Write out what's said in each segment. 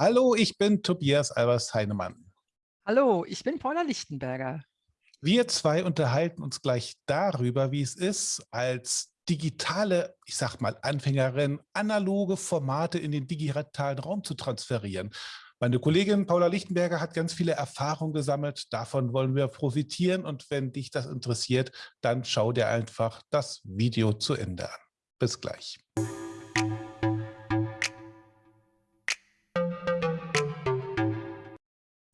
Hallo, ich bin Tobias Albers Heinemann. Hallo, ich bin Paula Lichtenberger. Wir zwei unterhalten uns gleich darüber, wie es ist, als digitale, ich sag mal Anfängerin, analoge Formate in den digitalen Raum zu transferieren. Meine Kollegin Paula Lichtenberger hat ganz viele Erfahrungen gesammelt. Davon wollen wir profitieren. Und wenn dich das interessiert, dann schau dir einfach das Video zu Ende an. Bis gleich.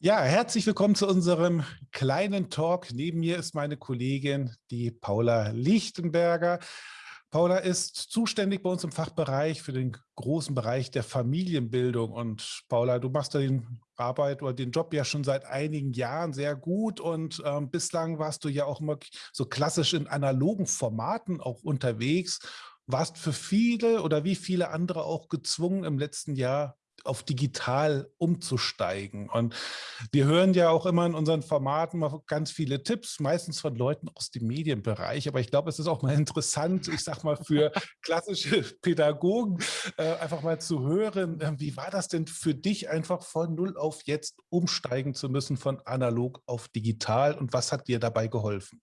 Ja, herzlich willkommen zu unserem kleinen Talk. Neben mir ist meine Kollegin, die Paula Lichtenberger. Paula ist zuständig bei uns im Fachbereich für den großen Bereich der Familienbildung. Und Paula, du machst da den Arbeit oder den Job ja schon seit einigen Jahren sehr gut. Und ähm, bislang warst du ja auch immer so klassisch in analogen Formaten auch unterwegs. Warst für viele oder wie viele andere auch gezwungen, im letzten Jahr auf digital umzusteigen. Und wir hören ja auch immer in unseren Formaten mal ganz viele Tipps, meistens von Leuten aus dem Medienbereich. Aber ich glaube, es ist auch mal interessant, ich sage mal für klassische Pädagogen, äh, einfach mal zu hören, äh, wie war das denn für dich einfach von null auf jetzt umsteigen zu müssen von analog auf digital und was hat dir dabei geholfen?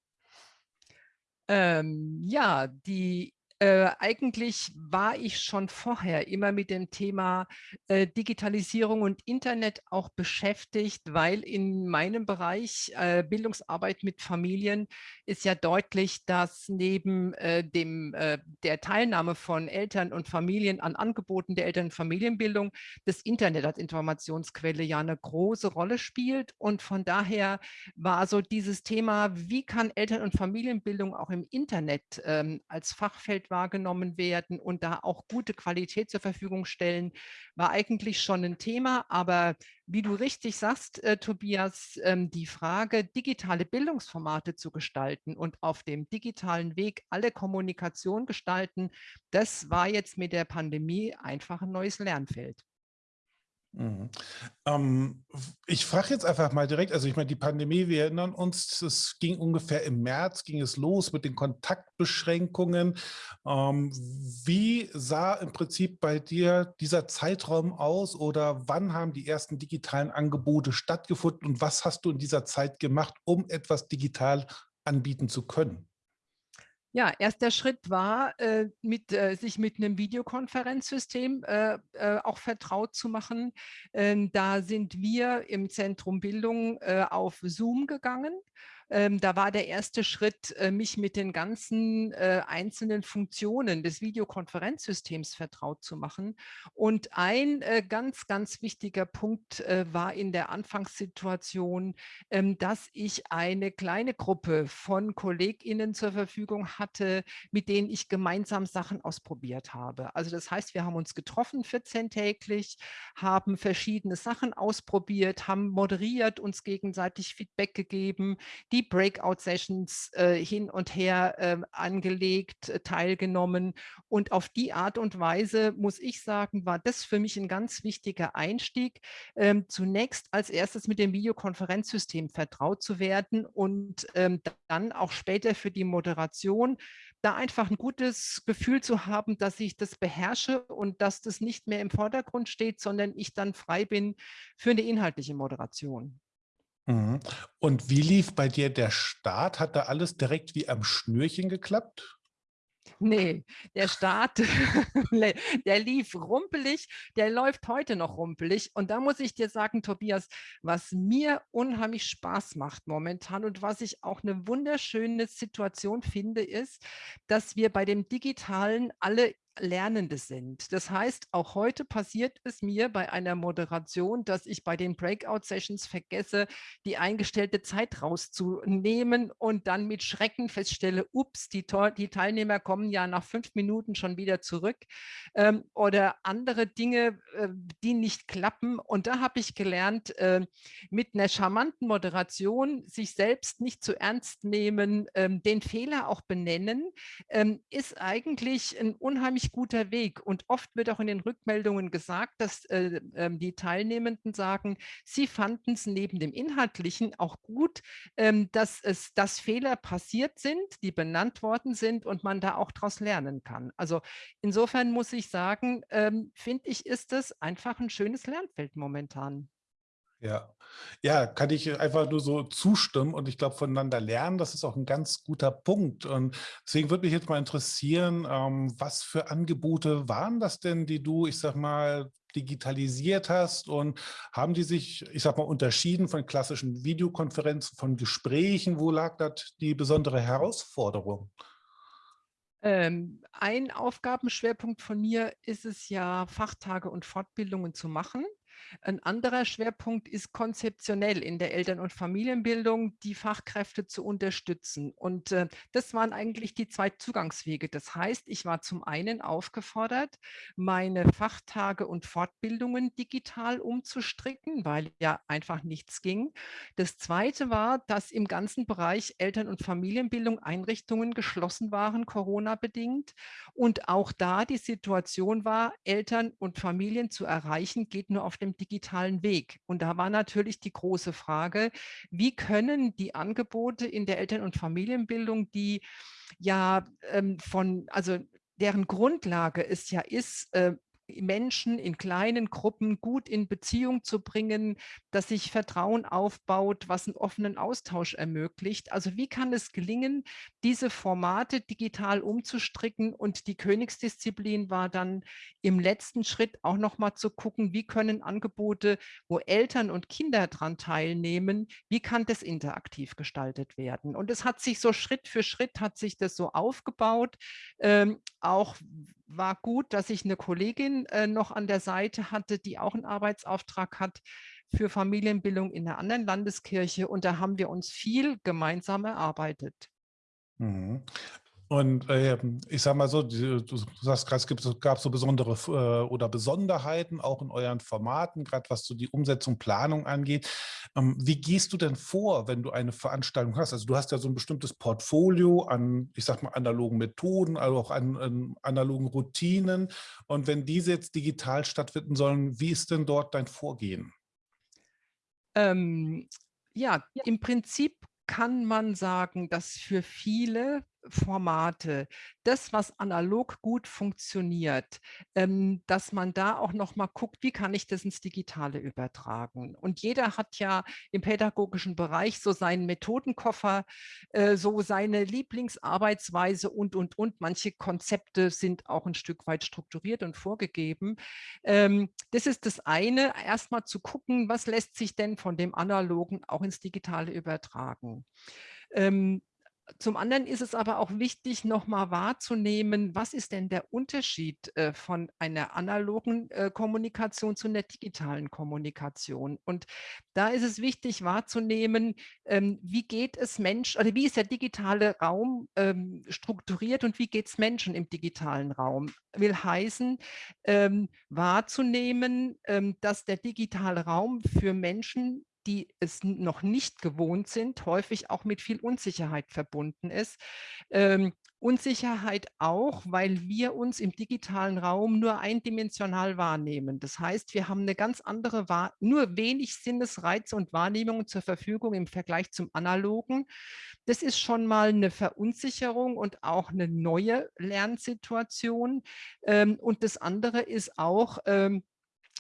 Ähm, ja, die äh, eigentlich war ich schon vorher immer mit dem Thema äh, Digitalisierung und Internet auch beschäftigt, weil in meinem Bereich äh, Bildungsarbeit mit Familien ist ja deutlich, dass neben äh, dem, äh, der Teilnahme von Eltern und Familien an Angeboten der Eltern- und Familienbildung das Internet als Informationsquelle ja eine große Rolle spielt. Und von daher war so dieses Thema, wie kann Eltern- und Familienbildung auch im Internet ähm, als Fachfeld wahrgenommen werden und da auch gute Qualität zur Verfügung stellen, war eigentlich schon ein Thema. Aber wie du richtig sagst, äh, Tobias, ähm, die Frage, digitale Bildungsformate zu gestalten und auf dem digitalen Weg alle Kommunikation gestalten, das war jetzt mit der Pandemie einfach ein neues Lernfeld. Mhm. Ähm, ich frage jetzt einfach mal direkt, also ich meine, die Pandemie, wir erinnern uns, es ging ungefähr im März, ging es los mit den Kontaktbeschränkungen. Ähm, wie sah im Prinzip bei dir dieser Zeitraum aus oder wann haben die ersten digitalen Angebote stattgefunden und was hast du in dieser Zeit gemacht, um etwas digital anbieten zu können? Ja, erster Schritt war, äh, mit, äh, sich mit einem Videokonferenzsystem äh, äh, auch vertraut zu machen. Ähm, da sind wir im Zentrum Bildung äh, auf Zoom gegangen ähm, da war der erste Schritt, äh, mich mit den ganzen äh, einzelnen Funktionen des Videokonferenzsystems vertraut zu machen. Und ein äh, ganz, ganz wichtiger Punkt äh, war in der Anfangssituation, ähm, dass ich eine kleine Gruppe von KollegInnen zur Verfügung hatte, mit denen ich gemeinsam Sachen ausprobiert habe. Also das heißt, wir haben uns getroffen 14 täglich, haben verschiedene Sachen ausprobiert, haben moderiert, uns gegenseitig Feedback gegeben, die Breakout-Sessions äh, hin und her äh, angelegt, äh, teilgenommen. Und auf die Art und Weise, muss ich sagen, war das für mich ein ganz wichtiger Einstieg, ähm, zunächst als erstes mit dem Videokonferenzsystem vertraut zu werden und ähm, dann auch später für die Moderation da einfach ein gutes Gefühl zu haben, dass ich das beherrsche und dass das nicht mehr im Vordergrund steht, sondern ich dann frei bin für eine inhaltliche Moderation. Mhm. Und wie lief bei dir der Start? Hat da alles direkt wie am Schnürchen geklappt? Nee, der Start, der lief rumpelig, der läuft heute noch rumpelig. Und da muss ich dir sagen, Tobias, was mir unheimlich Spaß macht momentan und was ich auch eine wunderschöne Situation finde, ist, dass wir bei dem Digitalen alle Lernende sind. Das heißt, auch heute passiert es mir bei einer Moderation, dass ich bei den Breakout-Sessions vergesse, die eingestellte Zeit rauszunehmen und dann mit Schrecken feststelle, ups, die, die Teilnehmer kommen ja nach fünf Minuten schon wieder zurück ähm, oder andere Dinge, äh, die nicht klappen. Und da habe ich gelernt, äh, mit einer charmanten Moderation sich selbst nicht zu ernst nehmen, ähm, den Fehler auch benennen, ähm, ist eigentlich ein unheimlich ziemlich guter Weg. Und oft wird auch in den Rückmeldungen gesagt, dass äh, äh, die Teilnehmenden sagen, sie fanden es neben dem Inhaltlichen auch gut, ähm, dass es, dass Fehler passiert sind, die benannt worden sind und man da auch daraus lernen kann. Also insofern muss ich sagen, ähm, finde ich, ist es einfach ein schönes Lernfeld momentan. Ja. Ja, kann ich einfach nur so zustimmen und ich glaube, voneinander lernen, das ist auch ein ganz guter Punkt. Und deswegen würde mich jetzt mal interessieren, ähm, was für Angebote waren das denn, die du, ich sag mal, digitalisiert hast und haben die sich, ich sag mal, unterschieden von klassischen Videokonferenzen, von Gesprächen? Wo lag da die besondere Herausforderung? Ähm, ein Aufgabenschwerpunkt von mir ist es ja, Fachtage und Fortbildungen zu machen. Ein anderer Schwerpunkt ist konzeptionell in der Eltern- und Familienbildung, die Fachkräfte zu unterstützen. Und äh, das waren eigentlich die zwei Zugangswege. Das heißt, ich war zum einen aufgefordert, meine Fachtage und Fortbildungen digital umzustricken, weil ja einfach nichts ging. Das zweite war, dass im ganzen Bereich Eltern- und Familienbildung Einrichtungen geschlossen waren, Corona-bedingt. Und auch da die Situation war, Eltern und Familien zu erreichen, geht nur auf dem digitalen Weg. Und da war natürlich die große Frage, wie können die Angebote in der Eltern- und Familienbildung, die ja ähm, von, also deren Grundlage es ja ist, äh, Menschen in kleinen Gruppen gut in Beziehung zu bringen, dass sich Vertrauen aufbaut, was einen offenen Austausch ermöglicht. Also wie kann es gelingen, diese Formate digital umzustricken und die Königsdisziplin war dann im letzten Schritt auch noch mal zu gucken, wie können Angebote, wo Eltern und Kinder daran teilnehmen, wie kann das interaktiv gestaltet werden? Und es hat sich so Schritt für Schritt hat sich das so aufgebaut, ähm, auch war gut, dass ich eine Kollegin äh, noch an der Seite hatte, die auch einen Arbeitsauftrag hat für Familienbildung in einer anderen Landeskirche. Und da haben wir uns viel gemeinsam erarbeitet. Mhm. Und äh, ich sage mal so, du, du sagst gerade, es gibt, gab so besondere äh, oder Besonderheiten auch in euren Formaten, gerade was so die Umsetzung, Planung angeht. Ähm, wie gehst du denn vor, wenn du eine Veranstaltung hast? Also du hast ja so ein bestimmtes Portfolio an, ich sag mal, analogen Methoden, also auch an, an analogen Routinen. Und wenn diese jetzt digital stattfinden sollen, wie ist denn dort dein Vorgehen? Ähm, ja, im Prinzip kann man sagen, dass für viele Formate, das, was analog gut funktioniert, ähm, dass man da auch noch mal guckt, wie kann ich das ins Digitale übertragen. Und jeder hat ja im pädagogischen Bereich so seinen Methodenkoffer, äh, so seine Lieblingsarbeitsweise und, und, und. Manche Konzepte sind auch ein Stück weit strukturiert und vorgegeben. Ähm, das ist das eine, erstmal zu gucken, was lässt sich denn von dem Analogen auch ins Digitale übertragen. Ähm, zum anderen ist es aber auch wichtig, nochmal wahrzunehmen, was ist denn der Unterschied äh, von einer analogen äh, Kommunikation zu einer digitalen Kommunikation? Und da ist es wichtig wahrzunehmen, ähm, wie geht es Menschen, oder wie ist der digitale Raum ähm, strukturiert und wie geht es Menschen im digitalen Raum? Will heißen, ähm, wahrzunehmen, dass der digitale Raum für Menschen die es noch nicht gewohnt sind, häufig auch mit viel Unsicherheit verbunden ist. Ähm, Unsicherheit auch, weil wir uns im digitalen Raum nur eindimensional wahrnehmen. Das heißt, wir haben eine ganz andere, nur wenig Sinnesreize und Wahrnehmungen zur Verfügung im Vergleich zum analogen. Das ist schon mal eine Verunsicherung und auch eine neue Lernsituation. Ähm, und das andere ist auch, ähm,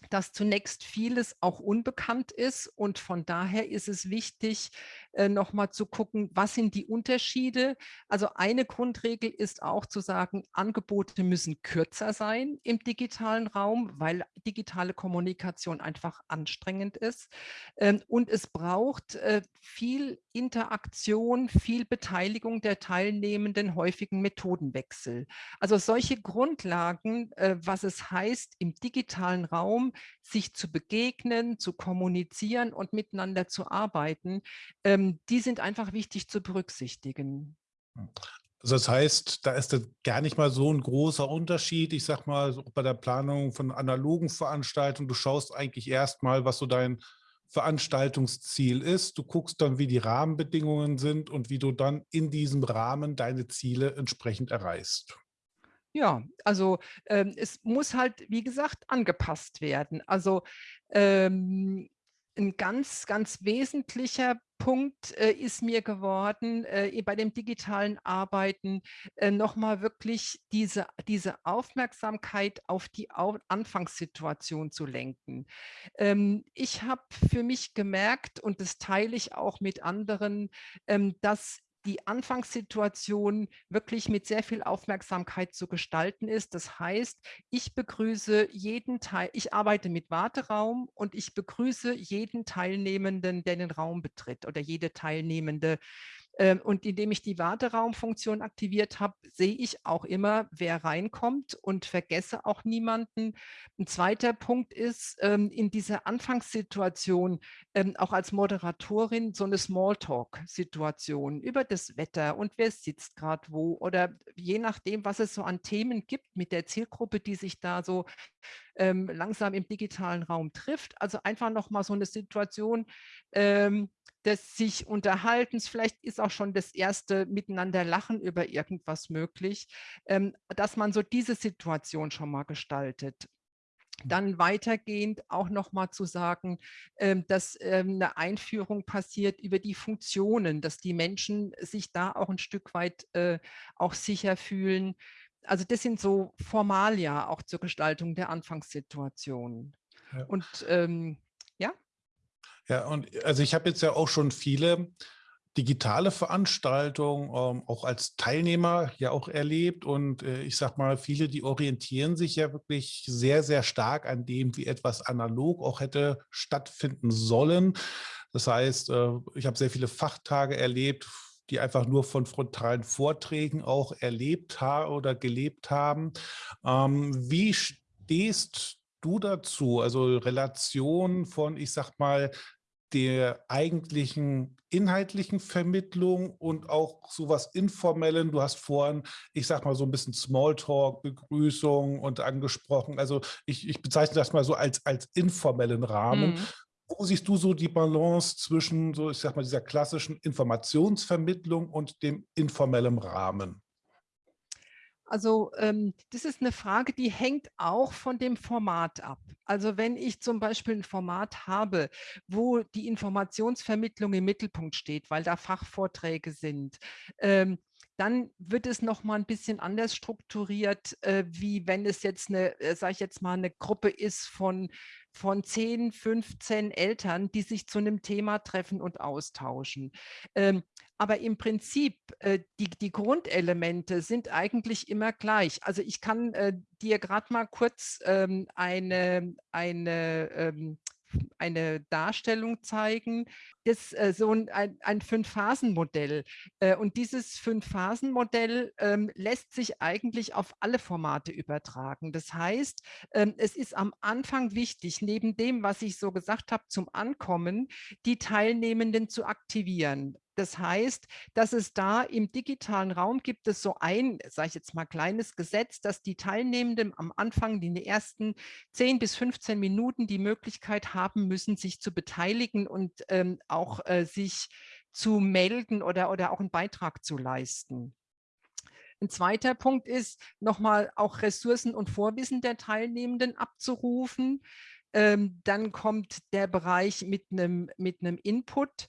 dass zunächst vieles auch unbekannt ist und von daher ist es wichtig, äh, nochmal zu gucken, was sind die Unterschiede. Also eine Grundregel ist auch zu sagen, Angebote müssen kürzer sein im digitalen Raum, weil digitale Kommunikation einfach anstrengend ist. Ähm, und es braucht äh, viel Interaktion, viel Beteiligung der Teilnehmenden, häufigen Methodenwechsel. Also solche Grundlagen, äh, was es heißt, im digitalen Raum sich zu begegnen, zu kommunizieren und miteinander zu arbeiten, ähm, die sind einfach wichtig zu berücksichtigen. Also das heißt, da ist das gar nicht mal so ein großer Unterschied. Ich sag mal, bei der Planung von analogen Veranstaltungen, du schaust eigentlich erstmal, was so dein Veranstaltungsziel ist. Du guckst dann, wie die Rahmenbedingungen sind und wie du dann in diesem Rahmen deine Ziele entsprechend erreichst. Ja, also ähm, es muss halt, wie gesagt, angepasst werden. Also ähm, ein ganz, ganz wesentlicher Punkt äh, ist mir geworden, äh, bei dem digitalen Arbeiten äh, nochmal wirklich diese, diese Aufmerksamkeit auf die Au Anfangssituation zu lenken. Ähm, ich habe für mich gemerkt, und das teile ich auch mit anderen, ähm, dass die Anfangssituation wirklich mit sehr viel Aufmerksamkeit zu gestalten ist. Das heißt, ich begrüße jeden Teil, ich arbeite mit Warteraum und ich begrüße jeden Teilnehmenden, der den Raum betritt oder jede Teilnehmende. Ähm, und indem ich die Warteraumfunktion aktiviert habe, sehe ich auch immer, wer reinkommt und vergesse auch niemanden. Ein zweiter Punkt ist, ähm, in dieser Anfangssituation ähm, auch als Moderatorin so eine Smalltalk-Situation über das Wetter und wer sitzt gerade wo oder je nachdem, was es so an Themen gibt mit der Zielgruppe, die sich da so langsam im digitalen Raum trifft. Also einfach nochmal so eine Situation, des sich Unterhaltens, vielleicht ist auch schon das erste Miteinander lachen über irgendwas möglich, ähm, dass man so diese Situation schon mal gestaltet. Dann weitergehend auch noch mal zu sagen, ähm, dass ähm, eine Einführung passiert über die Funktionen, dass die Menschen sich da auch ein Stück weit äh, auch sicher fühlen. Also das sind so Formalia auch zur Gestaltung der Anfangssituation. Ja. Und ähm, ja, und also ich habe jetzt ja auch schon viele digitale Veranstaltungen ähm, auch als Teilnehmer ja auch erlebt und äh, ich sag mal, viele, die orientieren sich ja wirklich sehr, sehr stark an dem, wie etwas analog auch hätte stattfinden sollen. Das heißt, äh, ich habe sehr viele Fachtage erlebt, die einfach nur von frontalen Vorträgen auch erlebt haben oder gelebt haben. Ähm, wie stehst du dazu? Also Relation von, ich sag mal, der eigentlichen inhaltlichen Vermittlung und auch sowas Informellen. Du hast vorhin, ich sag mal so ein bisschen Smalltalk, Begrüßung und angesprochen. Also ich, ich bezeichne das mal so als, als informellen Rahmen. Mhm. Wo siehst du so die Balance zwischen so, ich sag mal, dieser klassischen Informationsvermittlung und dem informellen Rahmen? Also ähm, das ist eine Frage, die hängt auch von dem Format ab. Also wenn ich zum Beispiel ein Format habe, wo die Informationsvermittlung im Mittelpunkt steht, weil da Fachvorträge sind, ähm, dann wird es noch mal ein bisschen anders strukturiert, äh, wie wenn es jetzt eine, äh, sage ich jetzt mal, eine Gruppe ist von von 10, 15 Eltern, die sich zu einem Thema treffen und austauschen. Ähm, aber im Prinzip, äh, die, die Grundelemente sind eigentlich immer gleich. Also ich kann äh, dir gerade mal kurz ähm, eine, eine ähm, eine Darstellung zeigen, das äh, so ein, ein Fünf-Phasen-Modell. Äh, und dieses Fünf-Phasen-Modell ähm, lässt sich eigentlich auf alle Formate übertragen. Das heißt, ähm, es ist am Anfang wichtig, neben dem, was ich so gesagt habe, zum Ankommen, die Teilnehmenden zu aktivieren. Das heißt, dass es da im digitalen Raum gibt es so ein, sage ich jetzt mal, kleines Gesetz, dass die Teilnehmenden am Anfang in den ersten 10 bis 15 Minuten die Möglichkeit haben müssen, sich zu beteiligen und ähm, auch äh, sich zu melden oder, oder auch einen Beitrag zu leisten. Ein zweiter Punkt ist, nochmal auch Ressourcen und Vorwissen der Teilnehmenden abzurufen. Ähm, dann kommt der Bereich mit einem, mit einem Input,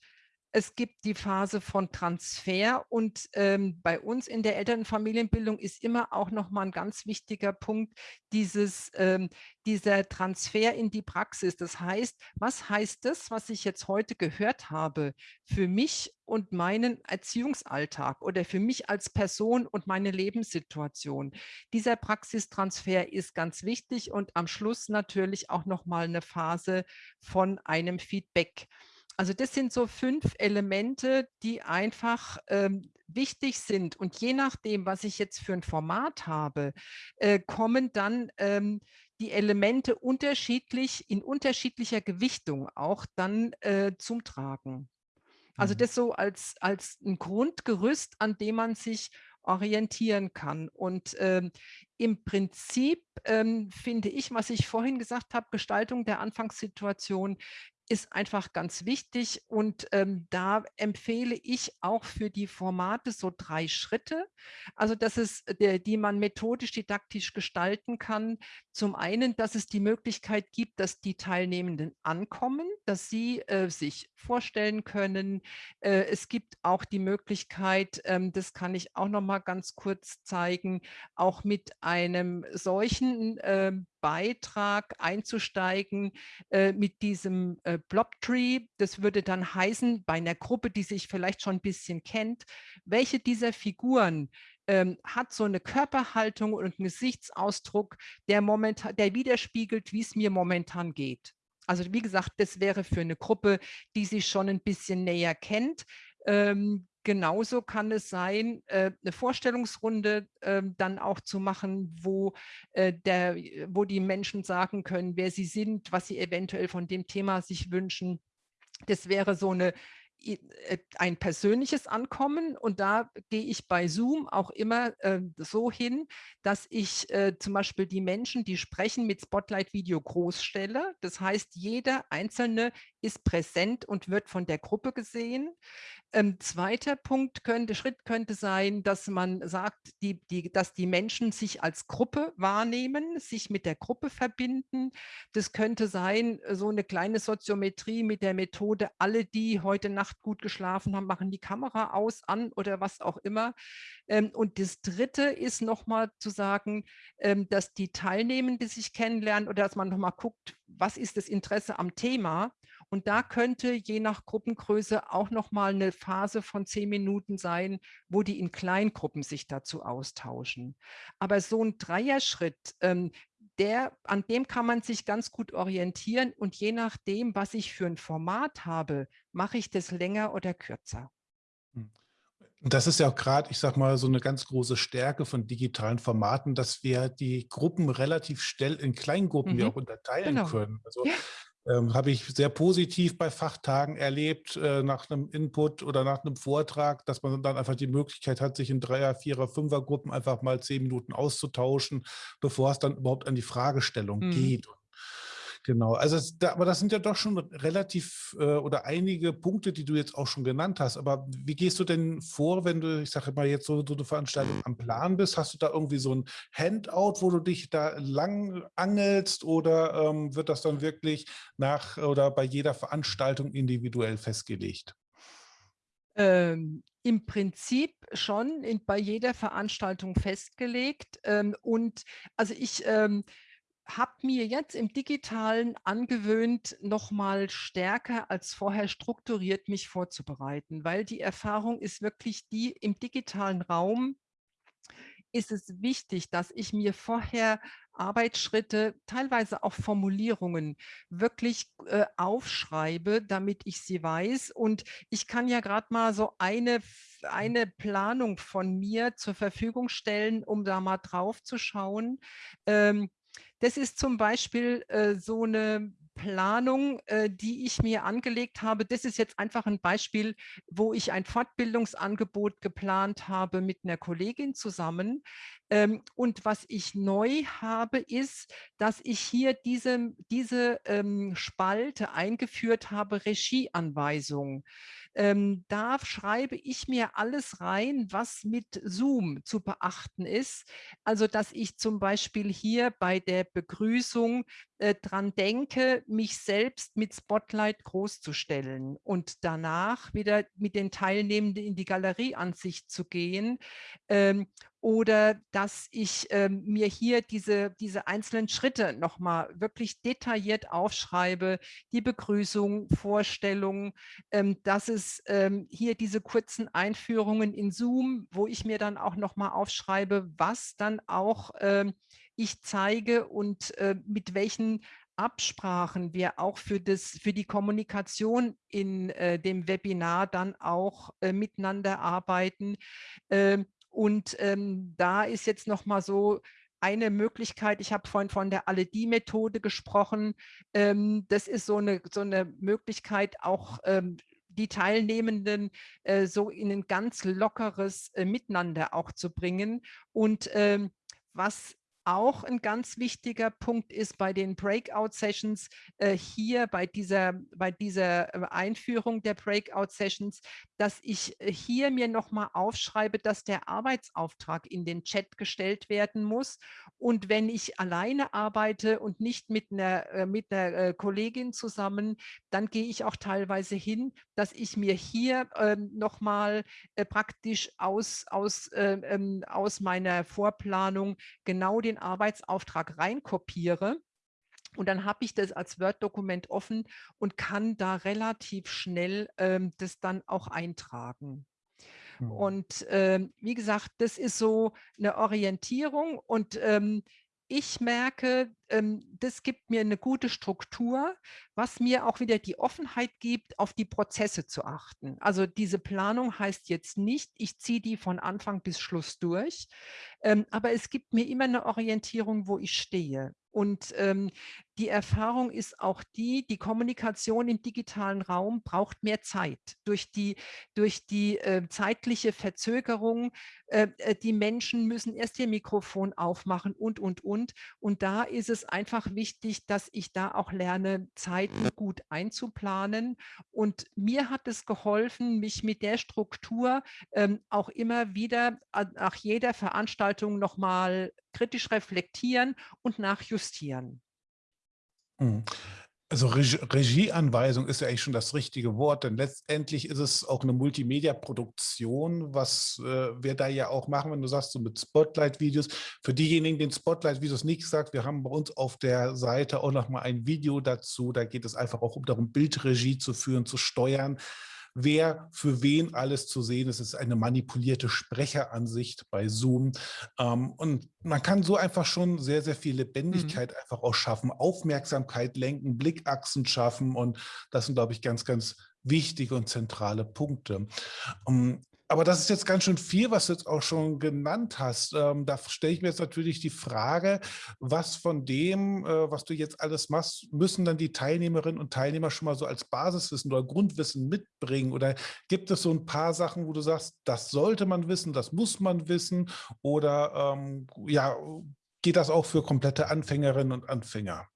es gibt die Phase von Transfer und ähm, bei uns in der Elternfamilienbildung ist immer auch noch mal ein ganz wichtiger Punkt dieses, ähm, dieser Transfer in die Praxis. Das heißt, was heißt das, was ich jetzt heute gehört habe, für mich und meinen Erziehungsalltag oder für mich als Person und meine Lebenssituation? Dieser Praxistransfer ist ganz wichtig und am Schluss natürlich auch noch mal eine Phase von einem Feedback. Also das sind so fünf Elemente, die einfach ähm, wichtig sind. Und je nachdem, was ich jetzt für ein Format habe, äh, kommen dann ähm, die Elemente unterschiedlich, in unterschiedlicher Gewichtung auch dann äh, zum Tragen. Also mhm. das so als, als ein Grundgerüst, an dem man sich orientieren kann. Und ähm, im Prinzip ähm, finde ich, was ich vorhin gesagt habe, Gestaltung der Anfangssituation ist einfach ganz wichtig und ähm, da empfehle ich auch für die Formate so drei Schritte, also dass es, äh, der, die man methodisch didaktisch gestalten kann. Zum einen, dass es die Möglichkeit gibt, dass die Teilnehmenden ankommen, dass sie äh, sich vorstellen können. Äh, es gibt auch die Möglichkeit, ähm, das kann ich auch noch mal ganz kurz zeigen, auch mit einem solchen äh, Beitrag einzusteigen äh, mit diesem äh, Blobtree. Das würde dann heißen, bei einer Gruppe, die sich vielleicht schon ein bisschen kennt, welche dieser Figuren ähm, hat so eine Körperhaltung und einen Gesichtsausdruck, der, momentan, der widerspiegelt, wie es mir momentan geht. Also wie gesagt, das wäre für eine Gruppe, die sich schon ein bisschen näher kennt. Ähm, genauso kann es sein, äh, eine Vorstellungsrunde äh, dann auch zu machen, wo, äh, der, wo die Menschen sagen können, wer sie sind, was sie eventuell von dem Thema sich wünschen. Das wäre so eine äh, ein persönliches Ankommen und da gehe ich bei Zoom auch immer äh, so hin, dass ich äh, zum Beispiel die Menschen, die sprechen, mit Spotlight-Video groß stelle. Das heißt, jeder Einzelne ist präsent und wird von der Gruppe gesehen. Ähm, zweiter Punkt könnte, Schritt könnte sein, dass man sagt, die, die, dass die Menschen sich als Gruppe wahrnehmen, sich mit der Gruppe verbinden. Das könnte sein, so eine kleine Soziometrie mit der Methode, alle, die heute Nacht gut geschlafen haben, machen die Kamera aus, an oder was auch immer. Ähm, und das Dritte ist nochmal zu sagen, ähm, dass die Teilnehmenden sich kennenlernen oder dass man nochmal guckt, was ist das Interesse am Thema und da könnte je nach Gruppengröße auch noch mal eine Phase von zehn Minuten sein, wo die in Kleingruppen sich dazu austauschen. Aber so ein Dreierschritt, ähm, der, an dem kann man sich ganz gut orientieren und je nachdem, was ich für ein Format habe, mache ich das länger oder kürzer. Hm. Das ist ja auch gerade, ich sage mal, so eine ganz große Stärke von digitalen Formaten, dass wir die Gruppen relativ schnell in Kleingruppen mhm. ja auch unterteilen genau. können. Also ja. Ähm, Habe ich sehr positiv bei Fachtagen erlebt, äh, nach einem Input oder nach einem Vortrag, dass man dann einfach die Möglichkeit hat, sich in Dreier-, Vierer-, Fünfer-Gruppen einfach mal zehn Minuten auszutauschen, bevor es dann überhaupt an die Fragestellung mhm. geht. Genau, also es, da, aber das sind ja doch schon relativ äh, oder einige Punkte, die du jetzt auch schon genannt hast. Aber wie gehst du denn vor, wenn du, ich sage mal, jetzt so, so eine Veranstaltung am Plan bist? Hast du da irgendwie so ein Handout, wo du dich da lang angelst oder ähm, wird das dann wirklich nach oder bei jeder Veranstaltung individuell festgelegt? Ähm, Im Prinzip schon in, bei jeder Veranstaltung festgelegt. Ähm, und also ich ähm, habe mir jetzt im Digitalen angewöhnt, noch mal stärker als vorher strukturiert mich vorzubereiten, weil die Erfahrung ist wirklich die, im digitalen Raum ist es wichtig, dass ich mir vorher Arbeitsschritte, teilweise auch Formulierungen wirklich äh, aufschreibe, damit ich sie weiß. Und ich kann ja gerade mal so eine, eine Planung von mir zur Verfügung stellen, um da mal drauf zu schauen. Ähm, das ist zum Beispiel äh, so eine Planung, äh, die ich mir angelegt habe. Das ist jetzt einfach ein Beispiel, wo ich ein Fortbildungsangebot geplant habe mit einer Kollegin zusammen. Ähm, und was ich neu habe, ist, dass ich hier diese, diese ähm, Spalte eingeführt habe, Regieanweisungen. Ähm, da schreibe ich mir alles rein, was mit Zoom zu beachten ist. Also, dass ich zum Beispiel hier bei der Begrüßung äh, dran denke, mich selbst mit Spotlight großzustellen und danach wieder mit den Teilnehmenden in die Galerieansicht zu gehen ähm, oder dass ich ähm, mir hier diese, diese einzelnen Schritte nochmal wirklich detailliert aufschreibe, die Begrüßung, Vorstellung, ähm, dass es ähm, hier diese kurzen Einführungen in Zoom, wo ich mir dann auch nochmal aufschreibe, was dann auch ähm, ich zeige und äh, mit welchen Absprachen wir auch für, das, für die Kommunikation in äh, dem Webinar dann auch äh, miteinander arbeiten. Ähm, und ähm, da ist jetzt noch mal so eine Möglichkeit, ich habe vorhin von der Alle-Die-Methode gesprochen, ähm, das ist so eine, so eine Möglichkeit, auch ähm, die Teilnehmenden äh, so in ein ganz lockeres äh, Miteinander auch zu bringen. Und ähm, was auch ein ganz wichtiger Punkt ist bei den Breakout-Sessions äh, hier bei dieser, bei dieser äh, Einführung der Breakout-Sessions, dass ich äh, hier mir nochmal aufschreibe, dass der Arbeitsauftrag in den Chat gestellt werden muss. Und wenn ich alleine arbeite und nicht mit einer, äh, mit einer Kollegin zusammen, dann gehe ich auch teilweise hin, dass ich mir hier ähm, nochmal äh, praktisch aus, aus, äh, ähm, aus meiner Vorplanung genau den Arbeitsauftrag reinkopiere. Und dann habe ich das als Word-Dokument offen und kann da relativ schnell ähm, das dann auch eintragen. Mhm. Und ähm, wie gesagt, das ist so eine Orientierung und ähm, ich merke, ähm, das gibt mir eine gute Struktur, was mir auch wieder die Offenheit gibt, auf die Prozesse zu achten. Also diese Planung heißt jetzt nicht, ich ziehe die von Anfang bis Schluss durch, ähm, aber es gibt mir immer eine Orientierung, wo ich stehe. Und ähm, die Erfahrung ist auch die, die Kommunikation im digitalen Raum braucht mehr Zeit. Durch die, durch die äh, zeitliche Verzögerung, äh, äh die Menschen müssen erst ihr Mikrofon aufmachen und, und, und. Und da ist es einfach wichtig, dass ich da auch lerne, Zeiten gut einzuplanen. Und mir hat es geholfen, mich mit der Struktur ähm, auch immer wieder nach jeder Veranstaltung nochmal kritisch reflektieren und nachjustieren. Mhm. Also Regie, Regieanweisung ist ja eigentlich schon das richtige Wort, denn letztendlich ist es auch eine Multimedia-Produktion, was äh, wir da ja auch machen, wenn du sagst, so mit Spotlight-Videos. Für diejenigen, den Spotlight-Videos nicht sagt, wir haben bei uns auf der Seite auch nochmal ein Video dazu. Da geht es einfach auch darum, Bildregie zu führen, zu steuern wer für wen alles zu sehen ist. Es ist eine manipulierte Sprecheransicht bei Zoom. Ähm, und man kann so einfach schon sehr, sehr viel Lebendigkeit mhm. einfach auch schaffen, Aufmerksamkeit lenken, Blickachsen schaffen. Und das sind, glaube ich, ganz, ganz wichtige und zentrale Punkte. Um, ähm, aber das ist jetzt ganz schön viel, was du jetzt auch schon genannt hast. Ähm, da stelle ich mir jetzt natürlich die Frage, was von dem, äh, was du jetzt alles machst, müssen dann die Teilnehmerinnen und Teilnehmer schon mal so als Basiswissen oder Grundwissen mitbringen? Oder gibt es so ein paar Sachen, wo du sagst, das sollte man wissen, das muss man wissen? Oder ähm, ja, geht das auch für komplette Anfängerinnen und Anfänger?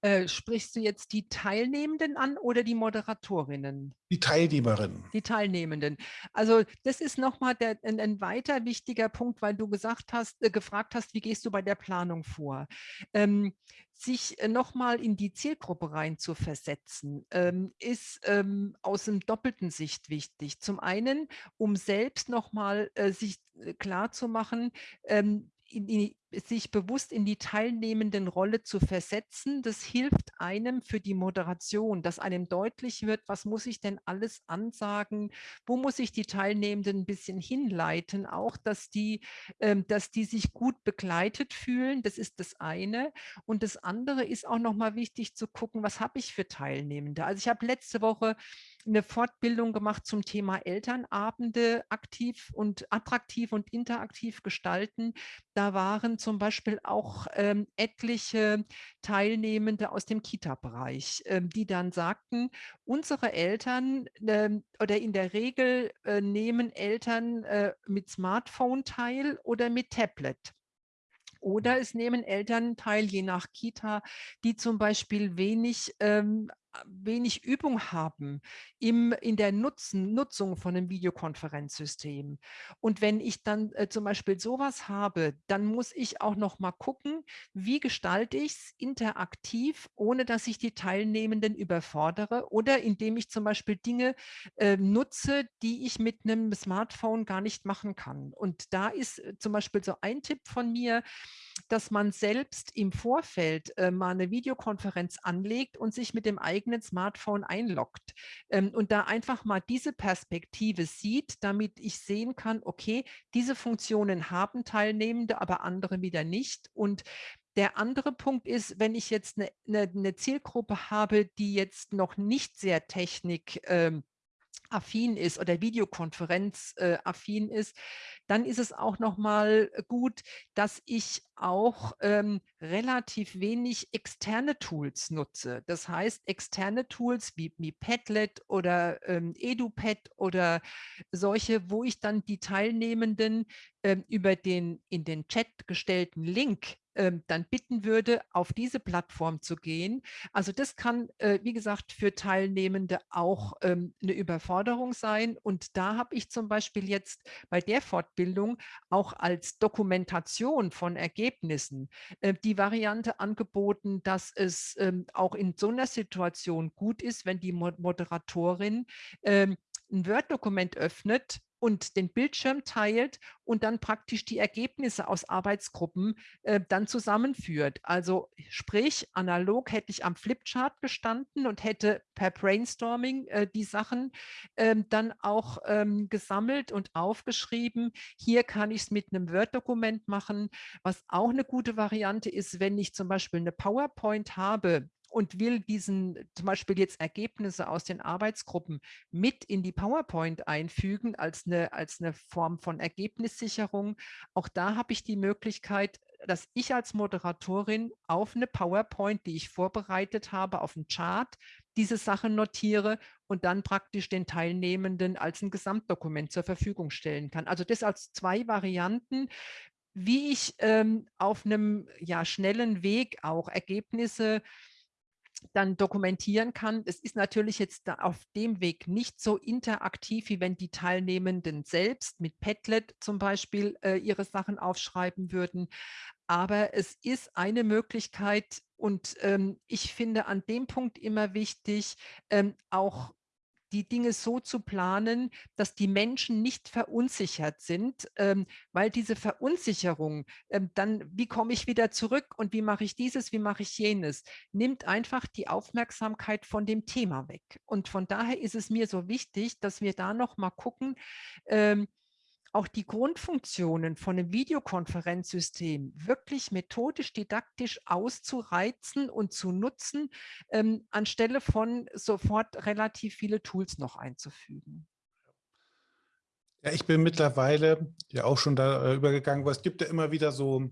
Äh, sprichst du jetzt die Teilnehmenden an oder die Moderatorinnen? Die Teilnehmerinnen. Die Teilnehmenden. Also das ist nochmal ein, ein weiter wichtiger Punkt, weil du gesagt hast, äh, gefragt hast, wie gehst du bei der Planung vor? Ähm, sich äh, nochmal in die Zielgruppe rein zu versetzen, ähm, ist ähm, aus einem doppelten Sicht wichtig. Zum einen, um selbst nochmal äh, sich äh, klar zu machen, ähm, die, sich bewusst in die teilnehmenden Rolle zu versetzen, das hilft einem für die Moderation, dass einem deutlich wird, was muss ich denn alles ansagen, wo muss ich die Teilnehmenden ein bisschen hinleiten, auch dass die, ähm, dass die sich gut begleitet fühlen, das ist das eine. Und das andere ist auch nochmal wichtig zu gucken, was habe ich für Teilnehmende. Also ich habe letzte Woche eine Fortbildung gemacht zum Thema Elternabende aktiv und attraktiv und interaktiv gestalten. Da waren zum Beispiel auch ähm, etliche Teilnehmende aus dem Kita-Bereich, ähm, die dann sagten, unsere Eltern ähm, oder in der Regel äh, nehmen Eltern äh, mit Smartphone teil oder mit Tablet. Oder es nehmen Eltern teil, je nach Kita, die zum Beispiel wenig ähm, wenig Übung haben im, in der Nutzen, Nutzung von einem Videokonferenzsystem. Und wenn ich dann äh, zum Beispiel sowas habe, dann muss ich auch noch mal gucken, wie gestalte ich es interaktiv, ohne dass ich die Teilnehmenden überfordere oder indem ich zum Beispiel Dinge äh, nutze, die ich mit einem Smartphone gar nicht machen kann. Und da ist äh, zum Beispiel so ein Tipp von mir, dass man selbst im Vorfeld äh, mal eine Videokonferenz anlegt und sich mit dem eigenen Smartphone einloggt ähm, und da einfach mal diese Perspektive sieht, damit ich sehen kann, okay, diese Funktionen haben Teilnehmende, aber andere wieder nicht. Und der andere Punkt ist, wenn ich jetzt eine, eine, eine Zielgruppe habe, die jetzt noch nicht sehr technik ähm, affin ist oder Videokonferenz äh, affin ist, dann ist es auch noch mal gut, dass ich auch ähm, relativ wenig externe Tools nutze. Das heißt, externe Tools wie, wie Padlet oder ähm, EduPad oder solche, wo ich dann die Teilnehmenden ähm, über den in den Chat gestellten Link ähm, dann bitten würde, auf diese Plattform zu gehen. Also das kann, äh, wie gesagt, für Teilnehmende auch ähm, eine Überforderung sein. Und da habe ich zum Beispiel jetzt bei der Fortbildung auch als Dokumentation von Ergebnissen äh, die Variante angeboten, dass es ähm, auch in so einer Situation gut ist, wenn die Moderatorin ähm, ein Word-Dokument öffnet und den Bildschirm teilt und dann praktisch die Ergebnisse aus Arbeitsgruppen äh, dann zusammenführt. Also sprich, analog hätte ich am Flipchart gestanden und hätte per Brainstorming äh, die Sachen ähm, dann auch ähm, gesammelt und aufgeschrieben. Hier kann ich es mit einem Word-Dokument machen, was auch eine gute Variante ist, wenn ich zum Beispiel eine PowerPoint habe, und will diesen zum Beispiel jetzt Ergebnisse aus den Arbeitsgruppen mit in die PowerPoint einfügen als eine, als eine Form von Ergebnissicherung. Auch da habe ich die Möglichkeit, dass ich als Moderatorin auf eine PowerPoint, die ich vorbereitet habe, auf einen Chart, diese Sachen notiere und dann praktisch den Teilnehmenden als ein Gesamtdokument zur Verfügung stellen kann. Also das als zwei Varianten, wie ich ähm, auf einem ja, schnellen Weg auch Ergebnisse dann dokumentieren kann. Es ist natürlich jetzt auf dem Weg nicht so interaktiv, wie wenn die Teilnehmenden selbst mit Padlet zum Beispiel äh, ihre Sachen aufschreiben würden. Aber es ist eine Möglichkeit und ähm, ich finde an dem Punkt immer wichtig, ähm, auch die Dinge so zu planen, dass die Menschen nicht verunsichert sind, ähm, weil diese Verunsicherung, ähm, dann, wie komme ich wieder zurück und wie mache ich dieses, wie mache ich jenes, nimmt einfach die Aufmerksamkeit von dem Thema weg. Und von daher ist es mir so wichtig, dass wir da noch mal gucken, ähm, auch die Grundfunktionen von einem Videokonferenzsystem wirklich methodisch, didaktisch auszureizen und zu nutzen, ähm, anstelle von sofort relativ viele Tools noch einzufügen. Ja, ich bin mittlerweile ja auch schon da äh, übergegangen, weil es gibt ja immer wieder so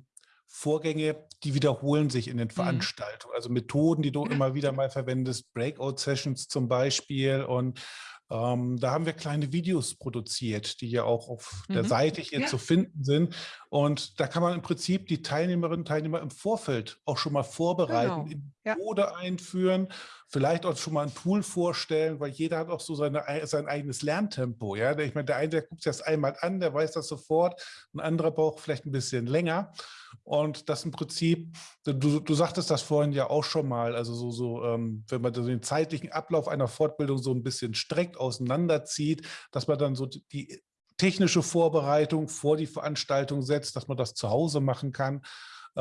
Vorgänge, die wiederholen sich in den mhm. Veranstaltungen. Also Methoden, die du immer wieder mal verwendest, Breakout-Sessions zum Beispiel und ähm, da haben wir kleine Videos produziert, die ja auch auf mhm. der Seite hier ja. zu finden sind. Und da kann man im Prinzip die Teilnehmerinnen und Teilnehmer im Vorfeld auch schon mal vorbereiten, genau. in ja. Methode einführen, vielleicht auch schon mal ein Tool vorstellen, weil jeder hat auch so seine, sein eigenes Lerntempo. Ja? Ich meine, der eine, der guckt sich das einmal an, der weiß das sofort, ein anderer braucht vielleicht ein bisschen länger. Und das im Prinzip, du, du sagtest das vorhin ja auch schon mal, also so, so ähm, wenn man den zeitlichen Ablauf einer Fortbildung so ein bisschen streckt auseinanderzieht, dass man dann so die technische Vorbereitung vor die Veranstaltung setzt, dass man das zu Hause machen kann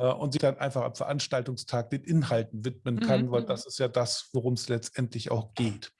und sich dann einfach am Veranstaltungstag den Inhalten widmen kann, mhm. weil mhm. das ist ja das, worum es letztendlich auch geht.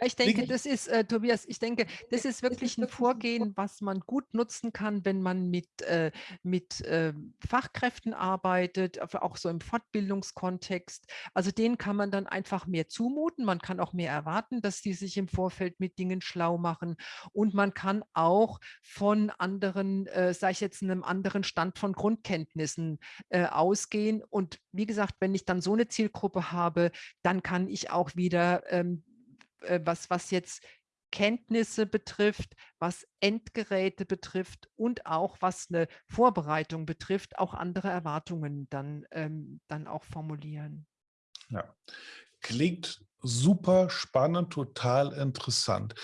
Ja, ich denke, das ist, äh, Tobias, ich denke, das ist wirklich ein Vorgehen, was man gut nutzen kann, wenn man mit, äh, mit äh, Fachkräften arbeitet, auch so im Fortbildungskontext. Also denen kann man dann einfach mehr zumuten. Man kann auch mehr erwarten, dass die sich im Vorfeld mit Dingen schlau machen. Und man kann auch von anderen, äh, sage ich jetzt, einem anderen Stand von Grundkenntnissen äh, ausgehen. Und wie gesagt, wenn ich dann so eine Zielgruppe habe, dann kann ich auch wieder ähm, äh, was, was jetzt Kenntnisse betrifft, was Endgeräte betrifft und auch was eine Vorbereitung betrifft, auch andere Erwartungen dann, ähm, dann auch formulieren. Ja, klingt super spannend, total interessant.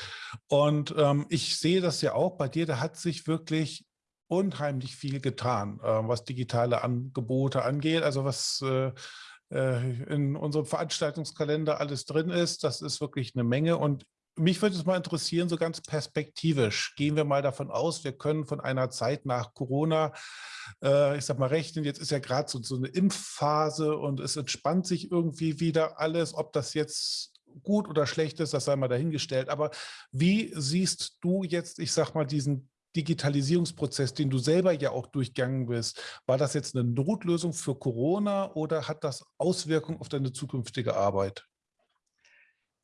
Und ähm, ich sehe das ja auch bei dir, da hat sich wirklich unheimlich viel getan, äh, was digitale Angebote angeht, also was äh, äh, in unserem Veranstaltungskalender alles drin ist. Das ist wirklich eine Menge. Und mich würde es mal interessieren, so ganz perspektivisch, gehen wir mal davon aus, wir können von einer Zeit nach Corona, äh, ich sag mal, rechnen. Jetzt ist ja gerade so, so eine Impfphase und es entspannt sich irgendwie wieder alles, ob das jetzt gut oder schlecht ist, das sei mal dahingestellt. Aber wie siehst du jetzt, ich sag mal, diesen Digitalisierungsprozess, den du selber ja auch durchgegangen bist, war das jetzt eine Notlösung für Corona oder hat das Auswirkungen auf deine zukünftige Arbeit?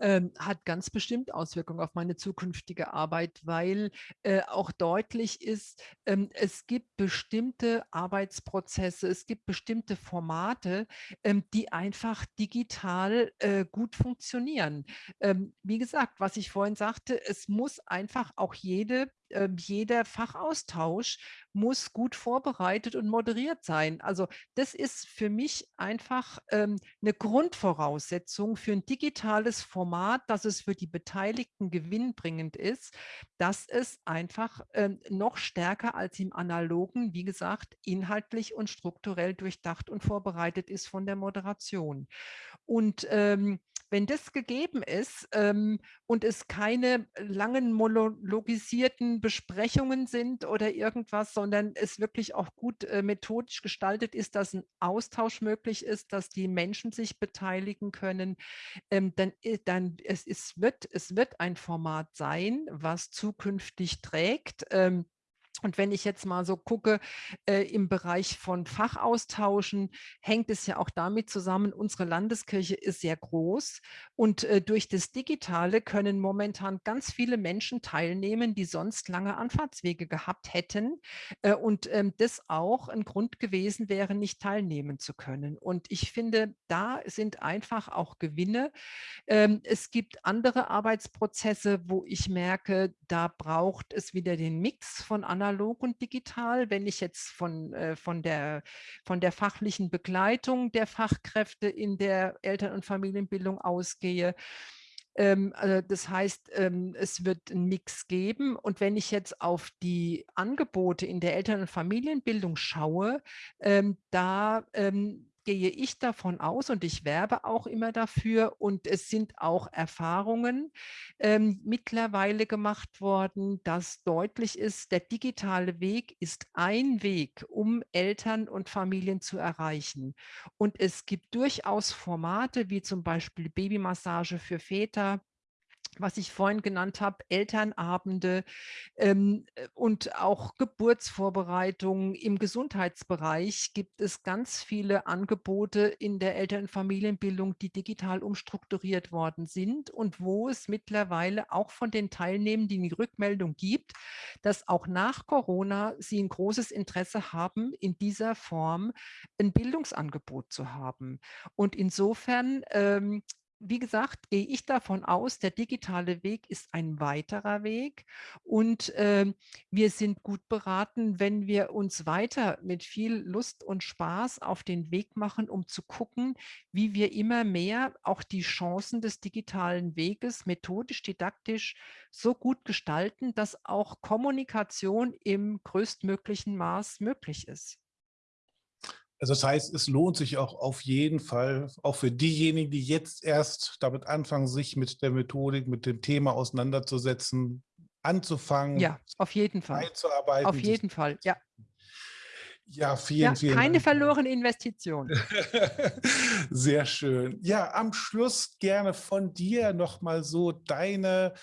Ähm, hat ganz bestimmt Auswirkungen auf meine zukünftige Arbeit, weil äh, auch deutlich ist, ähm, es gibt bestimmte Arbeitsprozesse, es gibt bestimmte Formate, ähm, die einfach digital äh, gut funktionieren. Ähm, wie gesagt, was ich vorhin sagte, es muss einfach auch jede ähm, jeder Fachaustausch muss gut vorbereitet und moderiert sein. Also das ist für mich einfach ähm, eine Grundvoraussetzung für ein digitales Format, dass es für die Beteiligten gewinnbringend ist, dass es einfach ähm, noch stärker als im analogen, wie gesagt, inhaltlich und strukturell durchdacht und vorbereitet ist von der Moderation. Und ähm, wenn das gegeben ist ähm, und es keine langen monologisierten Besprechungen sind oder irgendwas, sondern es wirklich auch gut äh, methodisch gestaltet ist, dass ein Austausch möglich ist, dass die Menschen sich beteiligen können, ähm, dann, dann es, es, wird, es wird ein Format sein, was zukünftig trägt. Ähm, und wenn ich jetzt mal so gucke, äh, im Bereich von Fachaustauschen, hängt es ja auch damit zusammen, unsere Landeskirche ist sehr groß und äh, durch das Digitale können momentan ganz viele Menschen teilnehmen, die sonst lange Anfahrtswege gehabt hätten äh, und ähm, das auch ein Grund gewesen wäre, nicht teilnehmen zu können. Und ich finde, da sind einfach auch Gewinne. Ähm, es gibt andere Arbeitsprozesse, wo ich merke, da braucht es wieder den Mix von anderen analog und digital. Wenn ich jetzt von, äh, von, der, von der fachlichen Begleitung der Fachkräfte in der Eltern- und Familienbildung ausgehe, ähm, also das heißt, ähm, es wird einen Mix geben. Und wenn ich jetzt auf die Angebote in der Eltern- und Familienbildung schaue, ähm, da gehe ich davon aus und ich werbe auch immer dafür und es sind auch Erfahrungen ähm, mittlerweile gemacht worden, dass deutlich ist, der digitale Weg ist ein Weg, um Eltern und Familien zu erreichen. Und es gibt durchaus Formate wie zum Beispiel Babymassage für Väter, was ich vorhin genannt habe, Elternabende ähm, äh, und auch Geburtsvorbereitungen im Gesundheitsbereich gibt es ganz viele Angebote in der Eltern- und Familienbildung, die digital umstrukturiert worden sind und wo es mittlerweile auch von den Teilnehmenden die Rückmeldung gibt, dass auch nach Corona sie ein großes Interesse haben, in dieser Form ein Bildungsangebot zu haben. Und insofern ähm, wie gesagt, gehe ich davon aus, der digitale Weg ist ein weiterer Weg und äh, wir sind gut beraten, wenn wir uns weiter mit viel Lust und Spaß auf den Weg machen, um zu gucken, wie wir immer mehr auch die Chancen des digitalen Weges methodisch, didaktisch so gut gestalten, dass auch Kommunikation im größtmöglichen Maß möglich ist. Also das heißt, es lohnt sich auch auf jeden Fall, auch für diejenigen, die jetzt erst damit anfangen, sich mit der Methodik, mit dem Thema auseinanderzusetzen, anzufangen. Ja, auf jeden Fall. Einzuarbeiten. Auf jeden Fall, ja. Ja, vielen, ja, vielen keine Dank. verlorene Investition. Sehr schön. Ja, am Schluss gerne von dir nochmal so deine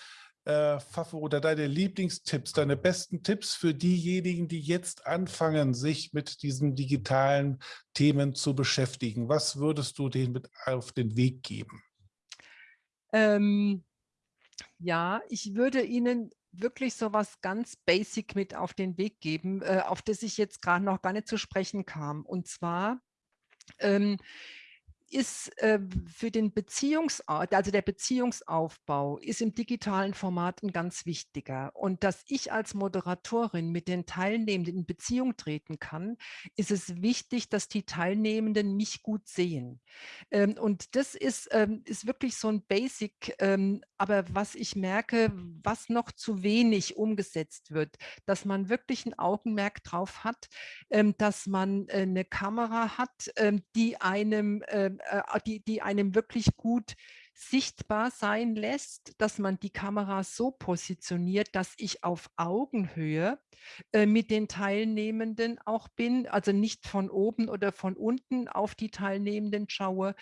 äh, oder deine Lieblingstipps, deine besten Tipps für diejenigen, die jetzt anfangen, sich mit diesen digitalen Themen zu beschäftigen? Was würdest du denen mit auf den Weg geben? Ähm, ja, ich würde Ihnen wirklich so was ganz basic mit auf den Weg geben, äh, auf das ich jetzt gerade noch gar nicht zu sprechen kam. Und zwar ähm, ist äh, für den Beziehungs also der Beziehungsaufbau ist im digitalen Format ein ganz wichtiger. Und dass ich als Moderatorin mit den Teilnehmenden in Beziehung treten kann, ist es wichtig, dass die Teilnehmenden mich gut sehen. Ähm, und das ist, ähm, ist wirklich so ein Basic, ähm, aber was ich merke, was noch zu wenig umgesetzt wird, dass man wirklich ein Augenmerk drauf hat, ähm, dass man äh, eine Kamera hat, ähm, die einem ähm, äh, die, die einem wirklich gut sichtbar sein lässt, dass man die Kamera so positioniert, dass ich auf Augenhöhe äh, mit den Teilnehmenden auch bin, also nicht von oben oder von unten auf die Teilnehmenden schaue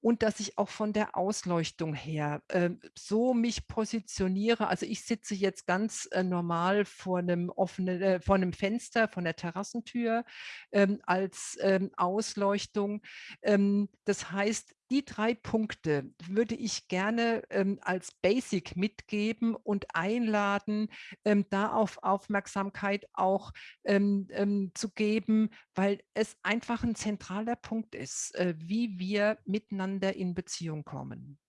und dass ich auch von der Ausleuchtung her äh, so mich positioniere. Also ich sitze jetzt ganz äh, normal vor einem offenen, äh, vor einem Fenster, von der Terrassentür ähm, als ähm, Ausleuchtung. Ähm, das heißt, die drei Punkte würde ich gerne ähm, als Basic mitgeben und einladen, ähm, darauf Aufmerksamkeit auch ähm, ähm, zu geben, weil es einfach ein zentraler Punkt ist, äh, wie wir miteinander in Beziehung kommen.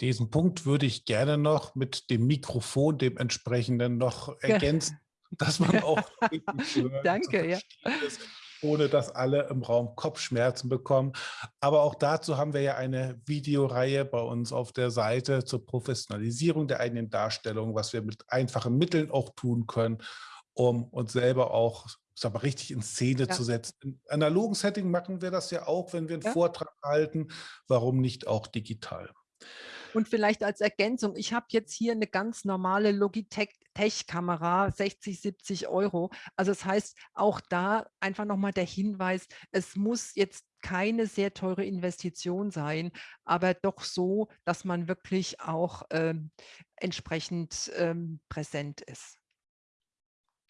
Diesen Punkt würde ich gerne noch mit dem Mikrofon, dem entsprechenden, noch ergänzen, dass man auch Danke, ja. Ist, ohne dass alle im Raum Kopfschmerzen bekommen. Aber auch dazu haben wir ja eine Videoreihe bei uns auf der Seite zur Professionalisierung der eigenen Darstellung, was wir mit einfachen Mitteln auch tun können, um uns selber auch sag mal, richtig in Szene ja. zu setzen. Im analogen Setting machen wir das ja auch, wenn wir einen ja. Vortrag halten. Warum nicht auch digital? Und vielleicht als Ergänzung, ich habe jetzt hier eine ganz normale Logitech-Kamera, 60, 70 Euro. Also das heißt, auch da einfach nochmal der Hinweis, es muss jetzt keine sehr teure Investition sein, aber doch so, dass man wirklich auch ähm, entsprechend ähm, präsent ist.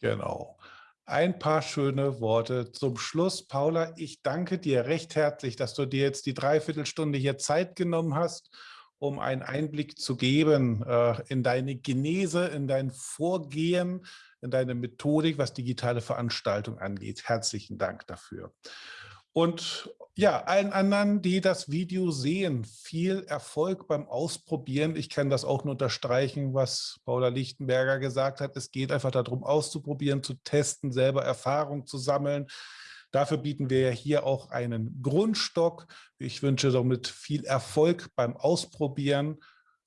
Genau. Ein paar schöne Worte zum Schluss. Paula, ich danke dir recht herzlich, dass du dir jetzt die Dreiviertelstunde hier Zeit genommen hast um einen Einblick zu geben äh, in deine Genese, in dein Vorgehen, in deine Methodik, was digitale Veranstaltungen angeht. Herzlichen Dank dafür. Und ja, allen anderen, die das Video sehen, viel Erfolg beim Ausprobieren. Ich kann das auch nur unterstreichen, was Paula Lichtenberger gesagt hat. Es geht einfach darum, auszuprobieren, zu testen, selber Erfahrung zu sammeln. Dafür bieten wir ja hier auch einen Grundstock. Ich wünsche somit viel Erfolg beim Ausprobieren,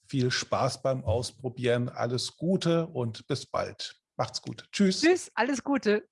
viel Spaß beim Ausprobieren, alles Gute und bis bald. Macht's gut. Tschüss. Tschüss, alles Gute.